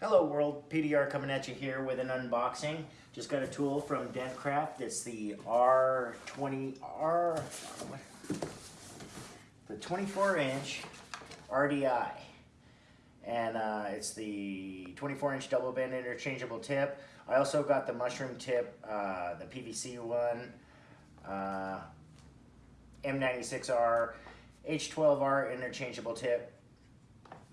Hello world, PDR coming at you here with an unboxing. Just got a tool from Dentcraft. It's the R20R, the 24 inch RDI. And uh, it's the 24 inch double bend interchangeable tip. I also got the mushroom tip, uh, the PVC one, uh, M96R, H12R interchangeable tip,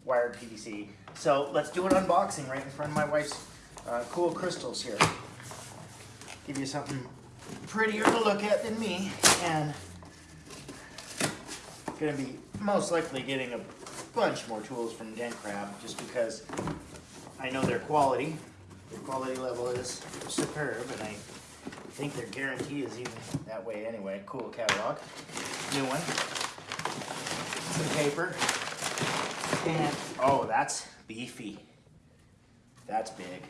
wired PVC. So let's do an unboxing right in front of my wife's uh, cool crystals here. Give you something prettier to look at than me and gonna be most likely getting a bunch more tools from Dentcraft just because I know their quality. Their quality level is superb and I think their guarantee is even that way anyway. Cool catalog. New one. Some paper. Oh, that's beefy. That's big.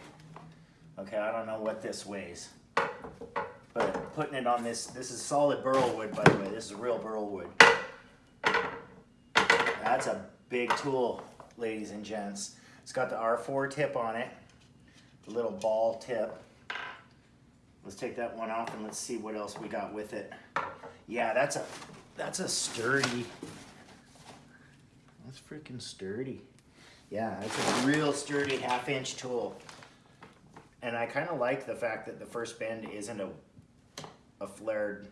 Okay, I don't know what this weighs. But putting it on this, this is solid burl wood, by the way. This is real burl wood. That's a big tool, ladies and gents. It's got the R4 tip on it, the little ball tip. Let's take that one off and let's see what else we got with it. Yeah, that's a that's a sturdy. That's freaking sturdy. Yeah, it's a real sturdy half inch tool. And I kind of like the fact that the first bend isn't a, a flared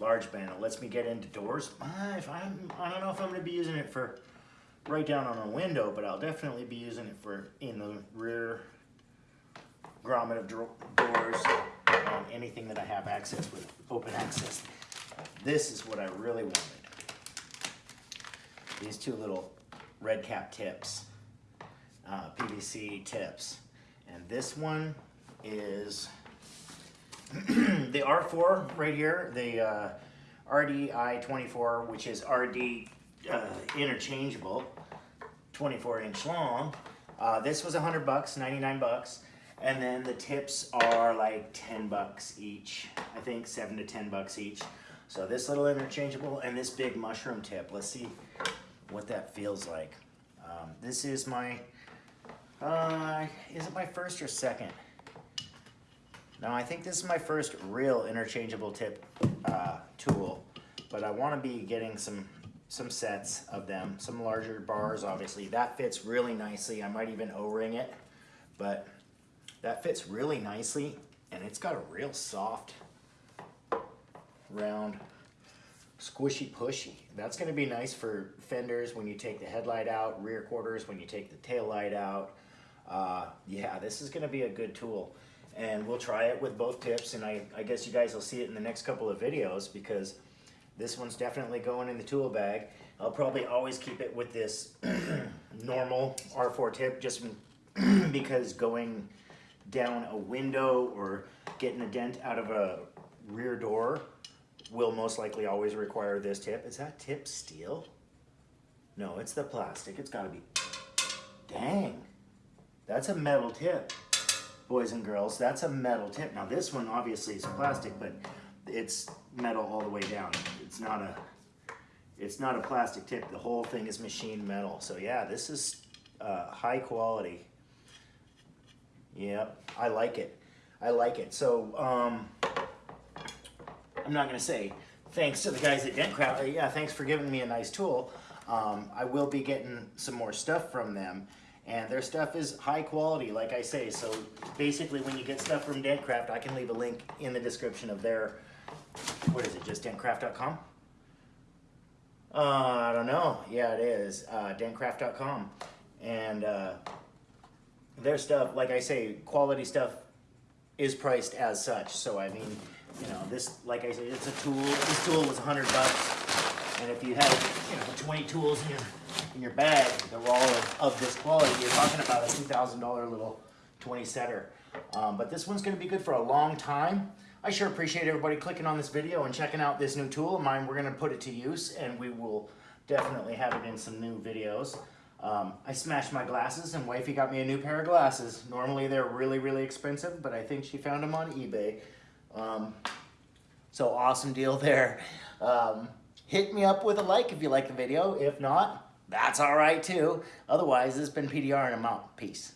large bend. It lets me get into doors. Uh, if I'm, I don't know if I'm going to be using it for right down on a window, but I'll definitely be using it for in the rear grommet of doors, um, anything that I have access with, open access. This is what I really wanted. These two little red cap tips, uh, PVC tips. And this one is the R4 right here, the uh, RDI-24, which is RD uh, interchangeable, 24 inch long. Uh, this was 100 bucks, 99 bucks. And then the tips are like 10 bucks each. I think seven to 10 bucks each. So this little interchangeable and this big mushroom tip. Let's see what that feels like. Um, this is my, uh, is it my first or second? No, I think this is my first real interchangeable tip uh, tool, but I want to be getting some some sets of them, some larger bars, obviously. That fits really nicely. I might even O-ring it, but that fits really nicely, and it's got a real soft, round, squishy pushy. That's gonna be nice for fenders when you take the headlight out, rear quarters when you take the tail light out. Uh, yeah, this is gonna be a good tool. And we'll try it with both tips, and I, I guess you guys will see it in the next couple of videos because this one's definitely going in the tool bag. I'll probably always keep it with this normal R4 tip just because going down a window or getting a dent out of a rear door will most likely always require this tip. Is that tip steel? No, it's the plastic. It's gotta be. Dang, that's a metal tip, boys and girls. That's a metal tip. Now this one obviously is plastic, but it's metal all the way down. It's not a, it's not a plastic tip. The whole thing is machined metal. So yeah, this is uh, high quality. Yep, I like it. I like it. So, um, I'm not going to say thanks to the guys at Dentcraft. Yeah, thanks for giving me a nice tool. Um, I will be getting some more stuff from them. And their stuff is high quality, like I say. So basically, when you get stuff from Dentcraft, I can leave a link in the description of their, what is it, just dentcraft.com? Uh, I don't know. Yeah, it is. Uh, dentcraft.com. And uh, their stuff, like I say, quality stuff is priced as such. So I mean, you know, this, like I said, it's a tool. This tool was 100 bucks, and if you have, you know, 20 tools in your in your bag that were all of, of this quality, you're talking about a $2,000 little 20 setter. Um, but this one's going to be good for a long time. I sure appreciate everybody clicking on this video and checking out this new tool of mine. We're going to put it to use, and we will definitely have it in some new videos. Um, I smashed my glasses and wifey got me a new pair of glasses. Normally they're really, really expensive, but I think she found them on eBay. Um, so awesome deal there. Um, hit me up with a like if you like the video. If not, that's all right too. Otherwise, this has been PDR and I'm out. Peace.